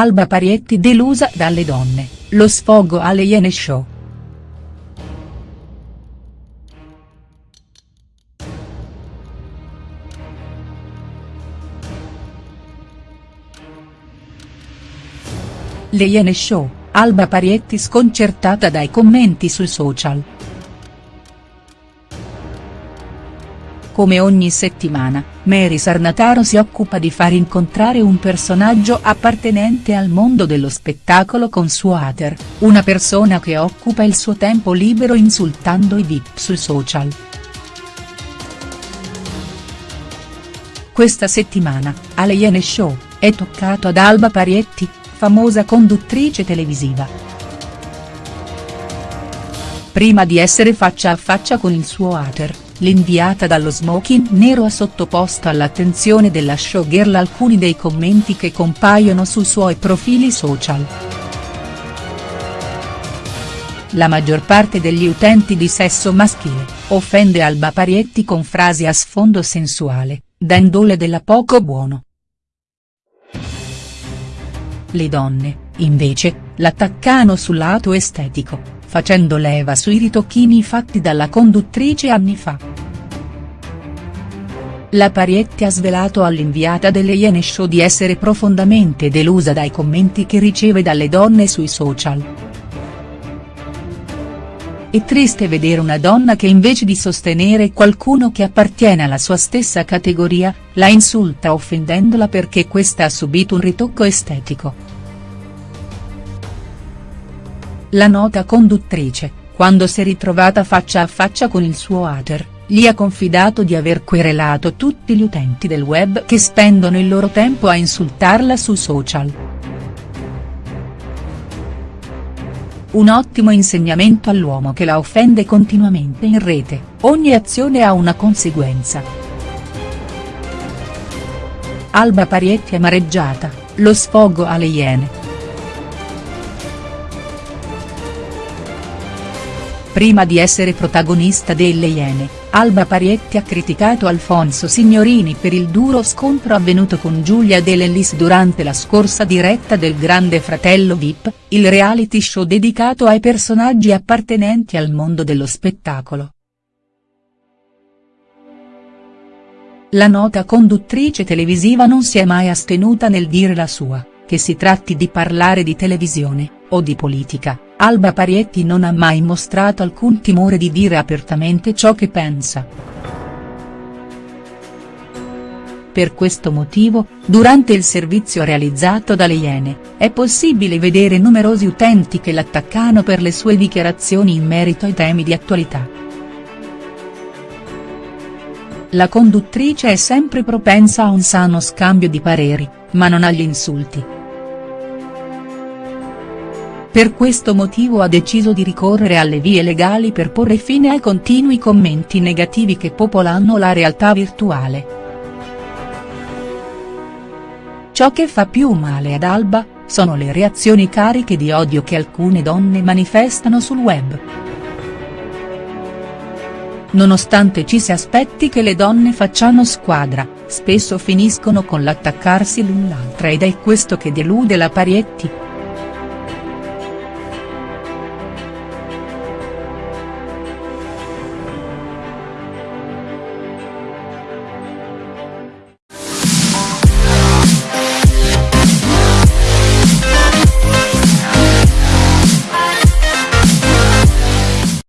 Alba Parietti delusa dalle donne, lo sfogo alle Iene Show. Le Iene Show, Alba Parietti sconcertata dai commenti sui social. Come ogni settimana, Mary Sarnataro si occupa di far incontrare un personaggio appartenente al mondo dello spettacolo con suo hater, una persona che occupa il suo tempo libero insultando i VIP sui social. Questa settimana, alle Iene Show, è toccato ad Alba Parietti, famosa conduttrice televisiva. Prima di essere faccia a faccia con il suo hater, l'inviata dallo smoking nero ha sottoposto all'attenzione della showgirl alcuni dei commenti che compaiono sui suoi profili social. La maggior parte degli utenti di sesso maschile, offende Alba Parietti con frasi a sfondo sensuale, dandole della poco buono. Le donne, invece, l'attaccano sul lato estetico, facendo leva sui ritocchini fatti dalla conduttrice anni fa. La Parietti ha svelato all'inviata delle Iene Show di essere profondamente delusa dai commenti che riceve dalle donne sui social. È triste vedere una donna che invece di sostenere qualcuno che appartiene alla sua stessa categoria, la insulta offendendola perché questa ha subito un ritocco estetico. La nota conduttrice, quando si è ritrovata faccia a faccia con il suo hater, gli ha confidato di aver querelato tutti gli utenti del web che spendono il loro tempo a insultarla su social. Un ottimo insegnamento all'uomo che la offende continuamente in rete, ogni azione ha una conseguenza. Alba Parietti amareggiata, lo sfogo alle Iene. Prima di essere protagonista delle Iene, Alba Parietti ha criticato Alfonso Signorini per il duro scontro avvenuto con Giulia De Lellis durante la scorsa diretta del Grande Fratello Vip, il reality show dedicato ai personaggi appartenenti al mondo dello spettacolo. La nota conduttrice televisiva non si è mai astenuta nel dire la sua, che si tratti di parlare di televisione, o di politica, Alba Parietti non ha mai mostrato alcun timore di dire apertamente ciò che pensa. Per questo motivo, durante il servizio realizzato dalle Iene, è possibile vedere numerosi utenti che l'attaccano per le sue dichiarazioni in merito ai temi di attualità. La conduttrice è sempre propensa a un sano scambio di pareri, ma non agli insulti. Per questo motivo ha deciso di ricorrere alle vie legali per porre fine ai continui commenti negativi che popolano la realtà virtuale. Ciò che fa più male ad Alba, sono le reazioni cariche di odio che alcune donne manifestano sul web. Nonostante ci si aspetti che le donne facciano squadra, spesso finiscono con l'attaccarsi l'un l'altra ed è questo che delude la Parietti.